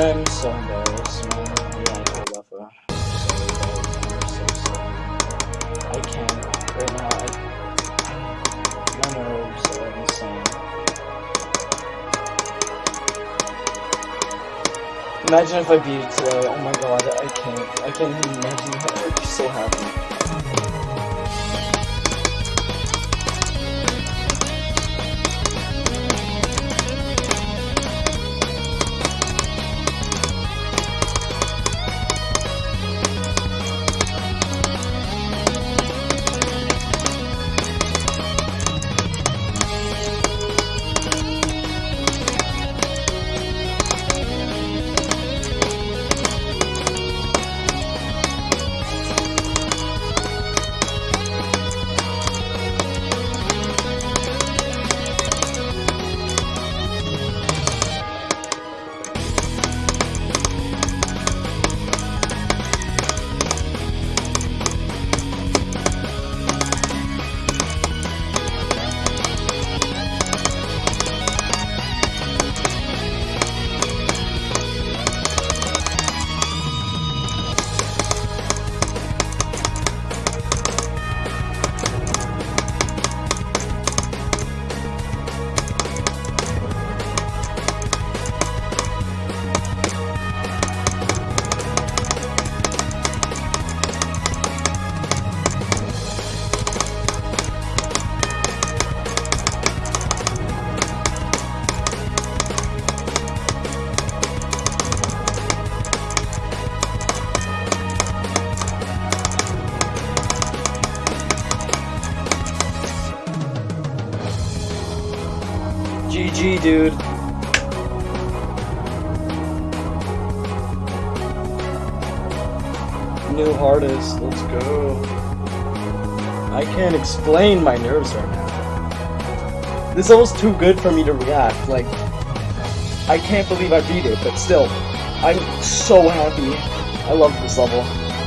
I'm so embarrassed, man. I so sorry. I can't right now. I, my nerves are insane. Imagine if I beat it today. Oh my god, I can't. I can't even imagine. I'd be so happy. GG, dude. New hardest, let's go. I can't explain my nerves right now. This is almost too good for me to react. Like, I can't believe I beat it, but still, I'm so happy. I love this level.